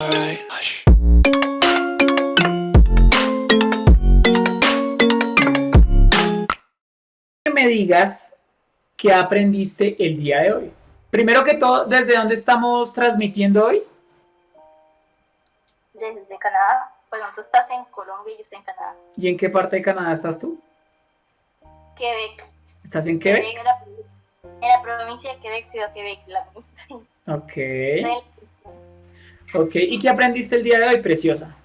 Que me digas qué aprendiste el día de hoy. Primero que todo, ¿desde dónde estamos transmitiendo hoy? Desde Canadá. Bueno, tú estás en Colombia y yo estoy en Canadá. ¿Y en qué parte de Canadá estás tú? Quebec. ¿Estás en Quebec? en, la, en la provincia de Quebec, Ciudad Quebec. La, ok. Ok, ¿y qué aprendiste el día de hoy, preciosa?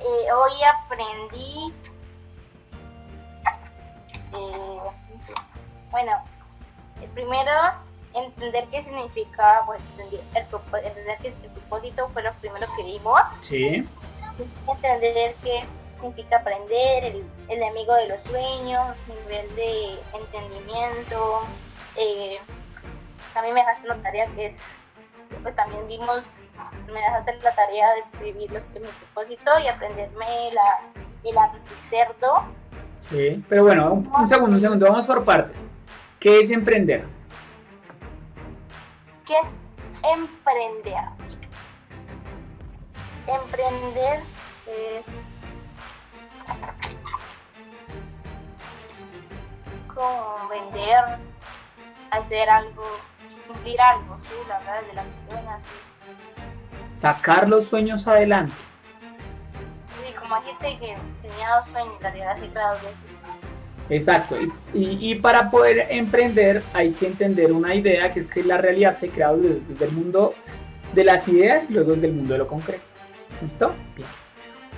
Eh, hoy aprendí... Eh, bueno, primero entender qué significa, pues, entender, el, entender que el propósito fue lo primero que vimos. Sí. Entender qué significa aprender, el, el amigo de los sueños, nivel de entendimiento. Eh, también me dejaste una tarea que es, pues también vimos, me dejaste la tarea de escribir los, mi propósito y aprenderme la, el anticerdo. Sí, pero bueno, un segundo, un segundo, vamos por partes. ¿Qué es emprender? ¿Qué es emprender? Emprender es como vender, hacer algo, cumplir algo, sí, la verdad, personas. Sacar los sueños adelante. Sí, como gente que tenía dos sueños, la realidad se creado de Exacto, y, y, para poder emprender hay que entender una idea que es que la realidad se crea desde el mundo de las ideas y luego desde el mundo de lo concreto. ¿Listo? Bien.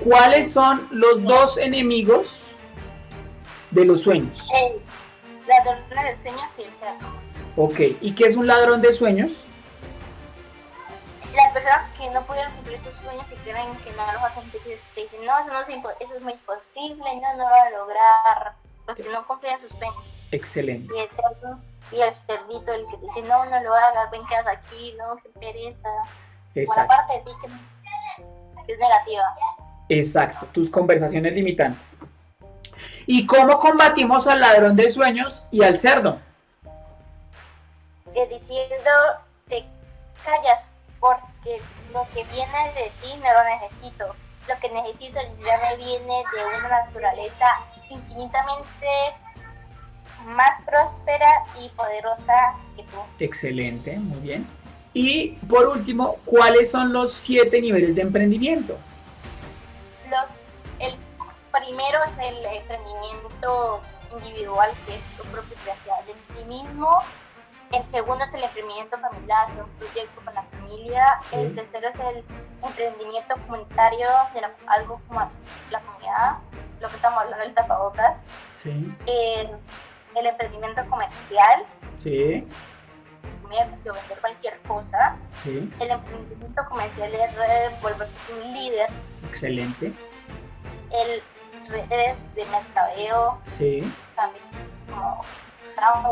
¿Cuáles son los dos enemigos de los sueños? El ladrón de sueños y el cerdo. Ok, ¿y qué es un ladrón de sueños? Las personas que no pudieron cumplir sus sueños y creen que no los hacen, te dicen, no, eso, no es, eso es muy imposible, no, no lo va a lograr porque no cumplían sus sueños. Excelente. Y el cerdo, y el cerdito, el que dice, no, no lo hagas, ven que hagas aquí, no, qué pereza. Exacto. Una parte de ti que, que es negativa. Exacto, tus conversaciones limitantes. ¿Y cómo combatimos al ladrón de sueños y al cerdo? Que diciendo, te callas porque lo que viene de ti no lo necesito lo que necesito ya me viene de una naturaleza infinitamente más próspera y poderosa que tú. Excelente, muy bien. Y por último, ¿cuáles son los siete niveles de emprendimiento? Los, el primero es el emprendimiento individual, que es su propia creación de ti mismo. El segundo es el emprendimiento familiar, un proyecto con la familia. El tercero es el emprendimiento comunitario de algo como la comunidad, lo que estamos hablando del tapabocas. Sí. El, el emprendimiento comercial. Sí. Comercio, vender cualquier cosa. Sí. El emprendimiento comercial es volverse un líder. Excelente. El redes de mercadeo. Sí. También como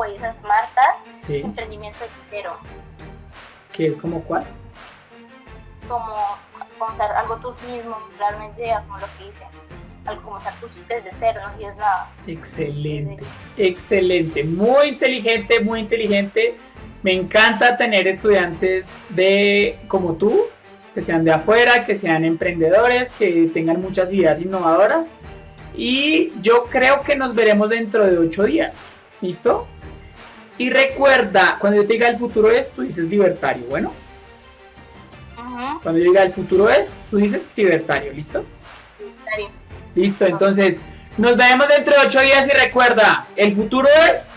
Y esas marcas. Sí. Emprendimiento entero. ¿Qué es como cuál? como, hacer algo tú mismo, realmente como lo que dicen, como hacer tú desde cero, no tienes nada. Excelente, excelente, muy inteligente, muy inteligente. Me encanta tener estudiantes de como tú, que sean de afuera, que sean emprendedores, que tengan muchas ideas innovadoras. Y yo creo que nos veremos dentro de ocho días. ¿Listo? Y recuerda, cuando yo te diga el futuro es, tú dices libertario. Bueno. Cuando yo diga el futuro es, tú dices libertario, ¿listo? Libertario. Listo, entonces nos vemos dentro de ocho días y recuerda, el futuro es...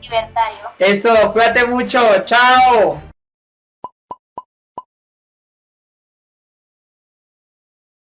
Libertario. Eso, cuídate mucho, chao.